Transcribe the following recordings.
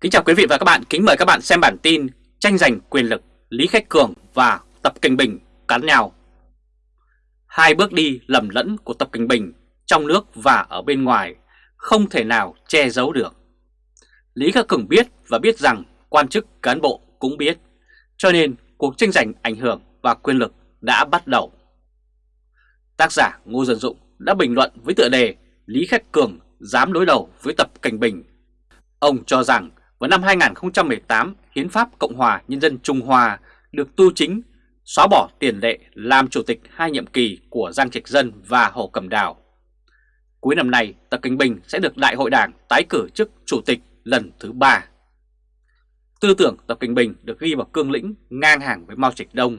Kính chào quý vị và các bạn, kính mời các bạn xem bản tin tranh giành quyền lực Lý Khách Cường và Tập Kinh Bình cắn nhau. Hai bước đi lầm lẫn của Tập Kinh Bình trong nước và ở bên ngoài không thể nào che giấu được. Lý Khắc Cường biết và biết rằng quan chức cán bộ cũng biết, cho nên cuộc tranh giành ảnh hưởng và quyền lực đã bắt đầu. Tác giả Ngô Dân Dụng đã bình luận với tựa đề Lý Khắc Cường dám đối đầu với Tập Cảnh Bình. Ông cho rằng vào năm 2018, Hiến pháp Cộng hòa Nhân dân Trung Hoa được tu chính, xóa bỏ tiền lệ làm chủ tịch hai nhiệm kỳ của Giang Trạch Dân và Hồ Cẩm Đào. Cuối năm nay, Tập Kinh Bình sẽ được Đại hội Đảng tái cử chức chủ tịch lần thứ ba. Tư tưởng Tập Kinh Bình được ghi vào cương lĩnh ngang hàng với Mao Trạch Đông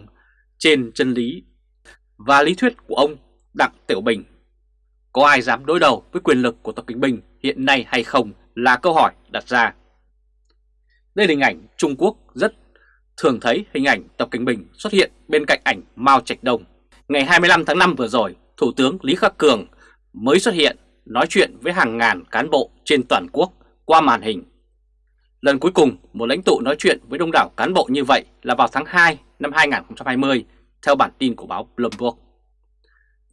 trên chân lý và lý thuyết của ông Đặng Tiểu Bình. Có ai dám đối đầu với quyền lực của Tập Kinh Bình hiện nay hay không là câu hỏi đặt ra. Đây là hình ảnh Trung Quốc rất thường thấy hình ảnh Tập Cảnh Bình xuất hiện bên cạnh ảnh Mao Trạch Đông. Ngày 25 tháng 5 vừa rồi, Thủ tướng Lý Khắc Cường mới xuất hiện nói chuyện với hàng ngàn cán bộ trên toàn quốc qua màn hình. Lần cuối cùng một lãnh tụ nói chuyện với đông đảo cán bộ như vậy là vào tháng 2 năm 2020 theo bản tin của báo Bloomberg.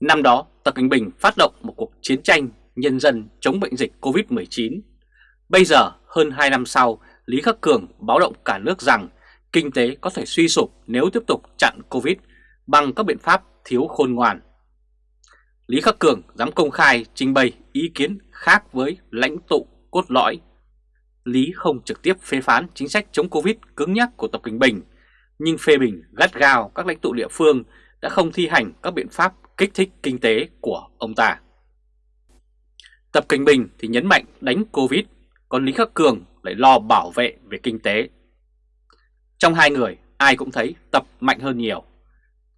Năm đó, Tập Cảnh Bình phát động một cuộc chiến tranh nhân dân chống bệnh dịch COVID-19. Bây giờ, hơn 2 năm sau, Lý Khắc Cường báo động cả nước rằng kinh tế có thể suy sụp nếu tiếp tục chặn Covid bằng các biện pháp thiếu khôn ngoan. Lý Khắc Cường dám công khai trình bày ý kiến khác với lãnh tụ cốt lõi. Lý không trực tiếp phê phán chính sách chống Covid cứng nhắc của Tập Kinh Bình, nhưng phê bình gắt gao các lãnh tụ địa phương đã không thi hành các biện pháp kích thích kinh tế của ông ta. Tập Kinh Bình thì nhấn mạnh đánh Covid, còn Lý Khắc Cường lại lo bảo vệ về kinh tế. Trong hai người, ai cũng thấy Tập mạnh hơn nhiều.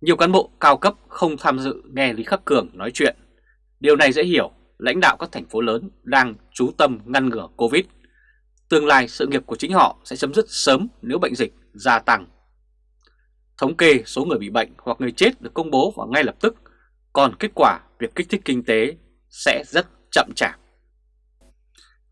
Nhiều cán bộ cao cấp không tham dự nghe Lý Khắc Cường nói chuyện. Điều này dễ hiểu, lãnh đạo các thành phố lớn đang chú tâm ngăn ngừa Covid. Tương lai sự nghiệp của chính họ sẽ chấm dứt sớm nếu bệnh dịch gia tăng. Thống kê số người bị bệnh hoặc người chết được công bố vào ngay lập tức, còn kết quả việc kích thích kinh tế sẽ rất chậm chạp.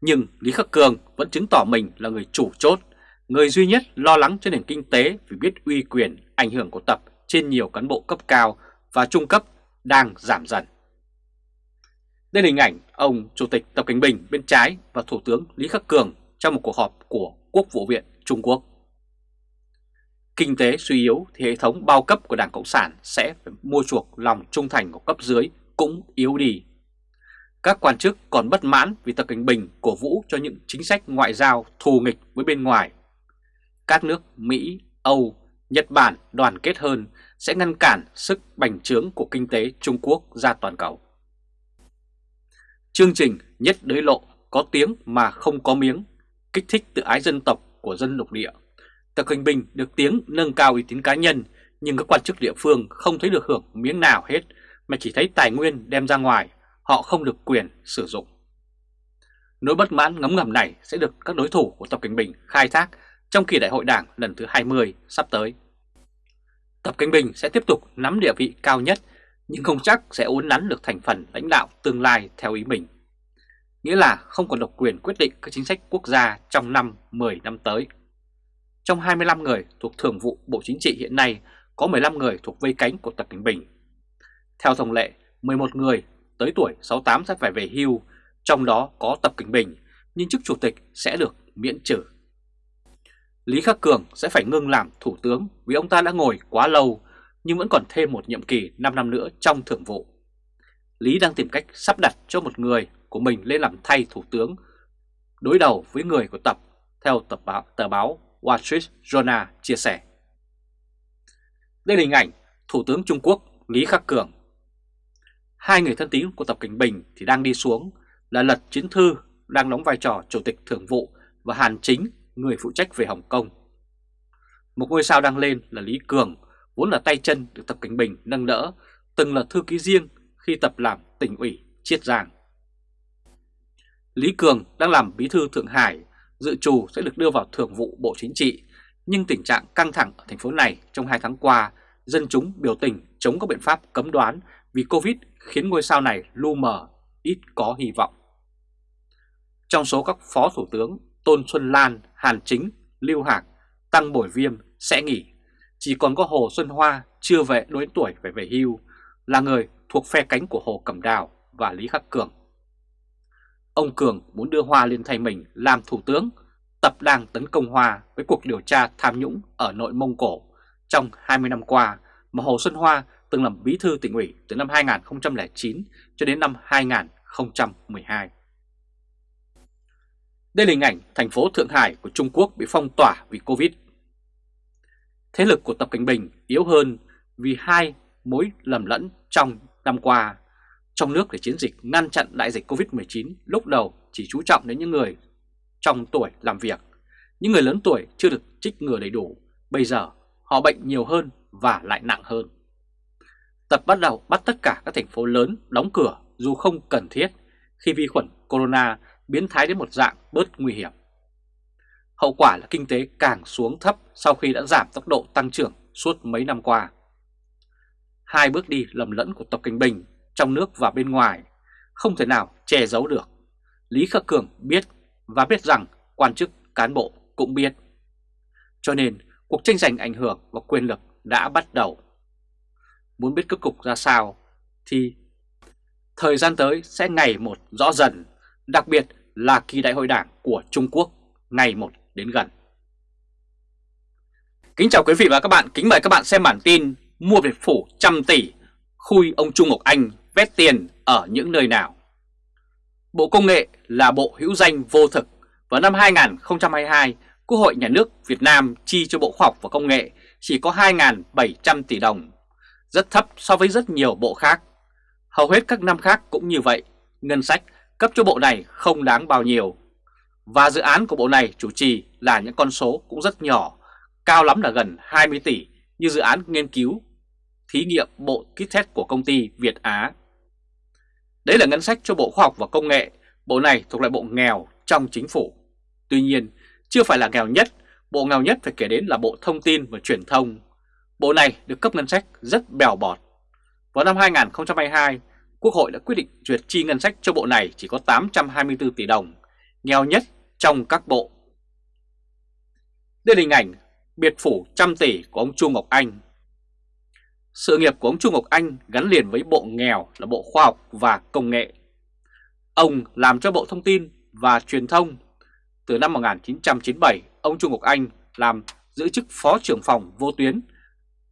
Nhưng Lý Khắc Cường vẫn chứng tỏ mình là người chủ chốt, người duy nhất lo lắng cho nền kinh tế vì biết uy quyền ảnh hưởng của Tập trên nhiều cán bộ cấp cao và trung cấp đang giảm dần. Đây là hình ảnh ông Chủ tịch Tập Cảnh Bình bên trái và Thủ tướng Lý Khắc Cường trong một cuộc họp của Quốc vụ viện Trung Quốc. Kinh tế suy yếu thì hệ thống bao cấp của Đảng Cộng sản sẽ phải mua chuộc lòng trung thành của cấp dưới cũng yếu đi. Các quan chức còn bất mãn vì Tập Cảnh Bình cổ vũ cho những chính sách ngoại giao thù nghịch với bên ngoài. Các nước Mỹ, Âu, Nhật Bản đoàn kết hơn sẽ ngăn cản sức bành trướng của kinh tế Trung Quốc ra toàn cầu. Chương trình nhất đới lộ có tiếng mà không có miếng, kích thích tự ái dân tộc của dân lục địa. Tập Cảnh Bình được tiếng nâng cao uy tín cá nhân nhưng các quan chức địa phương không thấy được hưởng miếng nào hết mà chỉ thấy tài nguyên đem ra ngoài họ không được quyền sử dụng. Nỗi bất mãn ngấm ngầm này sẽ được các đối thủ của Tập Cảnh Bình khai thác trong kỳ đại hội đảng lần thứ 20 sắp tới. Tập Cảnh Bình sẽ tiếp tục nắm địa vị cao nhất nhưng không chắc sẽ uốn nắn được thành phần lãnh đạo tương lai theo ý mình. Nghĩa là không còn độc quyền quyết định các chính sách quốc gia trong năm 10 năm tới. Trong 25 người thuộc Thường vụ Bộ Chính trị hiện nay có 15 người thuộc vây cánh của Tập Cảnh Bình. Theo thông lệ, 11 người tới tuổi 68 sẽ phải về hưu, trong đó có Tập Kinh Bình, nhưng chức chủ tịch sẽ được miễn trừ. Lý Khắc Cường sẽ phải ngưng làm thủ tướng vì ông ta đã ngồi quá lâu nhưng vẫn còn thêm một nhiệm kỳ 5 năm nữa trong thượng vụ. Lý đang tìm cách sắp đặt cho một người của mình lên làm thay thủ tướng đối đầu với người của Tập, theo tập báo, tờ báo Wall Street Journal chia sẻ. Đây là hình ảnh Thủ tướng Trung Quốc Lý Khắc Cường Hai người thân tín của Tập Cảnh Bình thì đang đi xuống là Lật Chiến Thư đang đóng vai trò Chủ tịch Thường vụ và Hàn Chính, người phụ trách về Hồng Kông. Một ngôi sao đang lên là Lý Cường, vốn là tay chân được Tập Cảnh Bình nâng đỡ, từng là thư ký riêng khi Tập làm tỉnh ủy Chiết Giang. Lý Cường đang làm bí thư Thượng Hải, dự trù sẽ được đưa vào Thường vụ Bộ Chính trị, nhưng tình trạng căng thẳng ở thành phố này trong hai tháng qua, dân chúng biểu tình chống các biện pháp cấm đoán vì Covid khiến ngôi sao này lu mờ, ít có hy vọng. Trong số các phó thủ tướng, Tôn Xuân Lan, Hàn Chính, Lưu Hạc, Tăng Bổi Viêm sẽ nghỉ. Chỉ còn có Hồ Xuân Hoa chưa về đối tuổi phải về hưu, là người thuộc phe cánh của Hồ Cẩm Đào và Lý Khắc Cường. Ông Cường muốn đưa Hoa lên thay mình làm thủ tướng, tập đang tấn công Hoa với cuộc điều tra tham nhũng ở nội Mông Cổ trong 20 năm qua mà Hồ Xuân Hoa từng làm bí thư tỉnh ủy từ năm 2009 cho đến năm 2012. Đây là hình ảnh thành phố Thượng Hải của Trung Quốc bị phong tỏa vì Covid. Thế lực của Tập Cảnh Bình yếu hơn vì hai mối lầm lẫn trong năm qua. Trong nước để chiến dịch ngăn chặn đại dịch Covid-19 lúc đầu chỉ chú trọng đến những người trong tuổi làm việc. Những người lớn tuổi chưa được trích ngừa đầy đủ, bây giờ họ bệnh nhiều hơn và lại nặng hơn. Tập bắt đầu bắt tất cả các thành phố lớn đóng cửa dù không cần thiết khi vi khuẩn corona biến thái đến một dạng bớt nguy hiểm. Hậu quả là kinh tế càng xuống thấp sau khi đã giảm tốc độ tăng trưởng suốt mấy năm qua. Hai bước đi lầm lẫn của Tập Cảnh Bình trong nước và bên ngoài không thể nào che giấu được. Lý Khắc Cường biết và biết rằng quan chức, cán bộ cũng biết. Cho nên, cuộc tranh giành ảnh hưởng và quyền lực đã bắt đầu. Muốn biết kết cục ra sao thì thời gian tới sẽ ngày một rõ dần, đặc biệt là kỳ đại hội đảng của Trung Quốc ngày một đến gần. Kính chào quý vị và các bạn, kính mời các bạn xem bản tin Mua biệt phủ trăm tỷ, khui ông Trung Ngọc Anh vét tiền ở những nơi nào. Bộ Công nghệ là bộ hữu danh vô thực. Vào năm 2022, Quốc hội Nhà nước Việt Nam chi cho Bộ Khoa học và Công nghệ chỉ có 2.700 tỷ đồng, rất thấp so với rất nhiều bộ khác. Hầu hết các năm khác cũng như vậy, ngân sách cấp cho bộ này không đáng bao nhiêu. Và dự án của bộ này chủ trì là những con số cũng rất nhỏ, cao lắm là gần 20 tỷ như dự án nghiên cứu, thí nghiệm bộ kit test của công ty Việt Á. Đấy là ngân sách cho Bộ Khoa học và Công nghệ, bộ này thuộc lại bộ nghèo trong chính phủ. Tuy nhiên, chưa phải là nghèo nhất, bộ nghèo nhất phải kể đến là Bộ Thông tin và Truyền thông. Bộ này được cấp ngân sách rất bèo bọt. Vào năm 2022, Quốc hội đã quyết định duyệt chi ngân sách cho bộ này chỉ có 824 tỷ đồng, nghèo nhất trong các bộ. Đây là hình ảnh biệt phủ trăm tỷ của ông Chu Ngọc Anh. Sự nghiệp của ông Chu Ngọc Anh gắn liền với bộ nghèo là Bộ Khoa học và Công nghệ. Ông làm cho Bộ Thông tin và Truyền thông. Từ năm 1997, ông Chu Ngọc Anh làm giữ chức Phó trưởng phòng vô tuyến.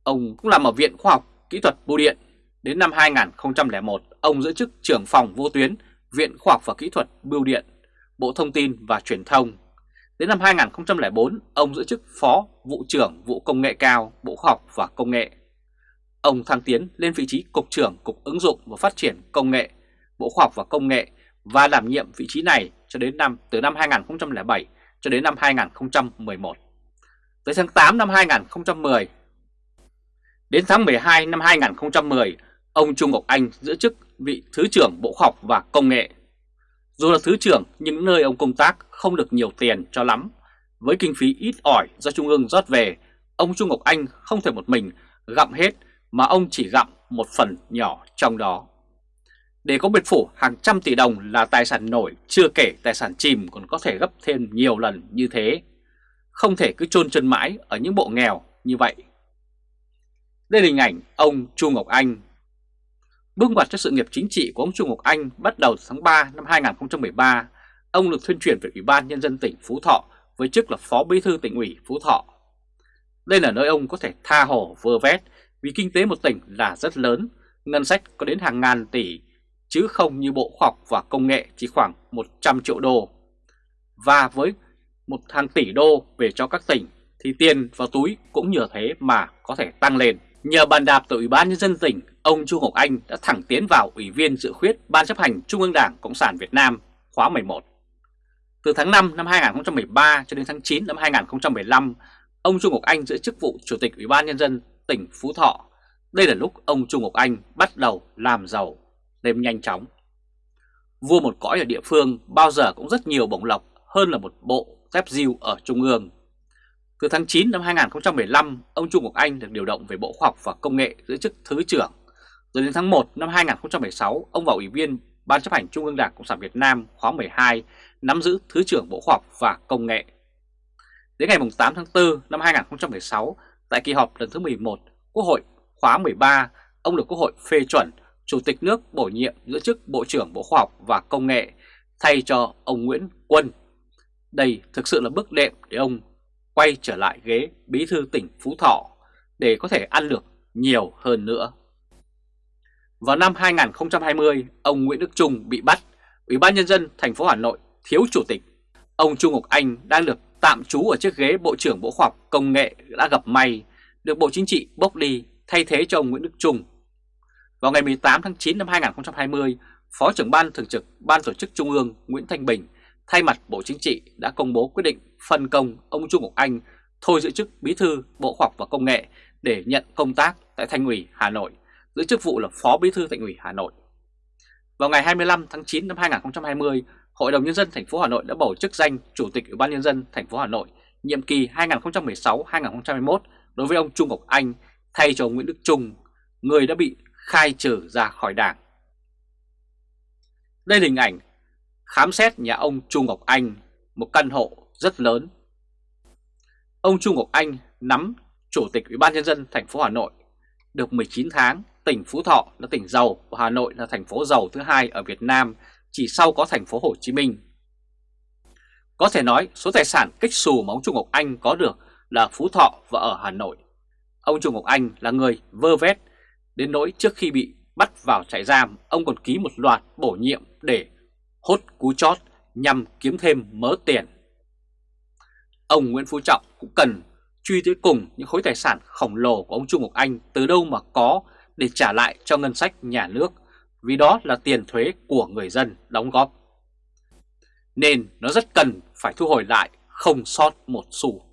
Ông cũng làm ở Viện Khoa học Kỹ thuật Bưu điện. Đến năm 2001, ông giữ chức trưởng phòng vô tuyến Viện Khoa học và Kỹ thuật Bưu điện, Bộ Thông tin và Truyền thông. Đến năm 2004, ông giữ chức Phó Vụ trưởng Vụ Công nghệ cao Bộ Khoa học và Công nghệ. Ông thăng tiến lên vị trí Cục trưởng Cục Ứng dụng và Phát triển Công nghệ Bộ Khoa học và Công nghệ và đảm nhiệm vị trí này cho đến năm từ năm 2007 cho đến năm 2011. Tới tháng 8 năm 2010, đến tháng 12 năm 2010, ông Trung Ngọc Anh giữ chức vị Thứ trưởng Bộ Khoa học và Công nghệ. Dù là Thứ trưởng nhưng nơi ông công tác không được nhiều tiền cho lắm. Với kinh phí ít ỏi do Trung ương rót về, ông Trung Ngọc Anh không thể một mình gặm hết mà ông chỉ gặm một phần nhỏ trong đó. Để có biệt phủ hàng trăm tỷ đồng là tài sản nổi, chưa kể tài sản chìm còn có thể gấp thêm nhiều lần như thế. Không thể cứ chôn chân mãi ở những bộ nghèo như vậy. Đây là hình ảnh ông Chu Ngọc Anh. Bước ngoặt cho sự nghiệp chính trị của ông Chu Ngọc Anh bắt đầu tháng 3 năm 2013. Ông được thuyên chuyển về Ủy ban Nhân dân tỉnh Phú Thọ với chức là Phó Bí thư tỉnh ủy Phú Thọ. Đây là nơi ông có thể tha hồ vơ vét vì kinh tế một tỉnh là rất lớn, ngân sách có đến hàng ngàn tỷ, chứ không như Bộ Khoa học và Công nghệ chỉ khoảng 100 triệu đô. Và với một hàng tỷ đô về cho các tỉnh thì tiền vào túi cũng nhờ thế mà có thể tăng lên. Nhờ bàn đạp từ Ủy ban Nhân dân tỉnh, ông Chu Ngọc Anh đã thẳng tiến vào Ủy viên dự khuyết Ban chấp hành Trung ương Đảng Cộng sản Việt Nam khóa 11. Từ tháng 5 năm 2013 cho đến tháng 9 năm 2015, ông Chu Ngọc Anh giữ chức vụ Chủ tịch Ủy ban Nhân dân tỉnh Phú Thọ. Đây là lúc ông Trung Ngọc Anh bắt đầu làm giàu lên nhanh chóng. Vua một cõi ở địa phương bao giờ cũng rất nhiều bổng lộc hơn là một bộ dép diêu ở Trung ương. Từ tháng 9 năm 2015, ông Trung Ngọc Anh được điều động về Bộ Khoa học và Công nghệ giữ chức Thứ trưởng. Rồi đến tháng 1 năm 2016, ông vào Ủy viên Ban chấp hành Trung ương Đảng Cộng sản Việt Nam khóa 12 nắm giữ Thứ trưởng Bộ Khoa học và Công nghệ. Đến ngày 8 tháng 4 năm 2016, tại kỳ họp lần thứ 11, Quốc hội khóa 13, ông được Quốc hội phê chuẩn Chủ tịch nước bổ nhiệm giữ chức Bộ trưởng Bộ Khoa học và Công nghệ thay cho ông Nguyễn Quân. Đây thực sự là bước đệm để ông quay trở lại ghế bí thư tỉnh Phú Thọ để có thể ăn được nhiều hơn nữa. Vào năm 2020, ông Nguyễn Đức Trung bị bắt, Ủy ban Nhân dân thành phố Hà Nội thiếu chủ tịch. Ông Trung Ngọc Anh đang được tạm trú ở chiếc ghế Bộ trưởng Bộ Khoa học Công nghệ đã gặp may, được Bộ Chính trị bốc đi thay thế cho ông Nguyễn Đức Trung. Vào ngày 18 tháng 9 năm 2020, Phó trưởng Ban Thường trực Ban Tổ chức Trung ương Nguyễn Thanh Bình thay mặt Bộ Chính trị đã công bố quyết định phân công ông Trung Ngọc Anh thôi giữ chức Bí thư Bộ Khoa học và Công nghệ để nhận công tác tại Thành ủy Hà Nội, giữ chức vụ là Phó Bí thư Thành ủy Hà Nội. Vào ngày 25 tháng 9 năm 2020, Hội đồng nhân dân thành phố Hà Nội đã bầu chức danh Chủ tịch Ủy ban nhân dân thành phố Hà Nội nhiệm kỳ 2016-2021 đối với ông Trung Ngọc Anh thay cho ông Nguyễn Đức Trung, người đã bị khai trừ ra khỏi Đảng. Đây là hình ảnh khám xét nhà ông Trung Ngọc Anh, một căn hộ rất lớn. Ông Trung Ngọc Anh nắm Chủ tịch Ủy ban nhân dân thành phố Hà Nội được 19 tháng, tỉnh Phú Thọ là tỉnh giàu và Hà Nội là thành phố giàu thứ hai ở Việt Nam, chỉ sau có thành phố Hồ Chí Minh. Có thể nói số tài sản kích xù mà ông Trung Ngọc Anh có được là Phú Thọ và ở Hà Nội. Ông Trung Ngọc Anh là người vơ vét, đến nỗi trước khi bị bắt vào trại giam, ông còn ký một loạt bổ nhiệm để hốt cú chót nhằm kiếm thêm mớ tiền. Ông Nguyễn Phú Trọng cũng cần truy tới cùng những khối tài sản khổng lồ của ông Trung Ngọc Anh từ đâu mà có để trả lại cho ngân sách nhà nước, vì đó là tiền thuế của người dân đóng góp. Nên nó rất cần phải thu hồi lại không sót một xu.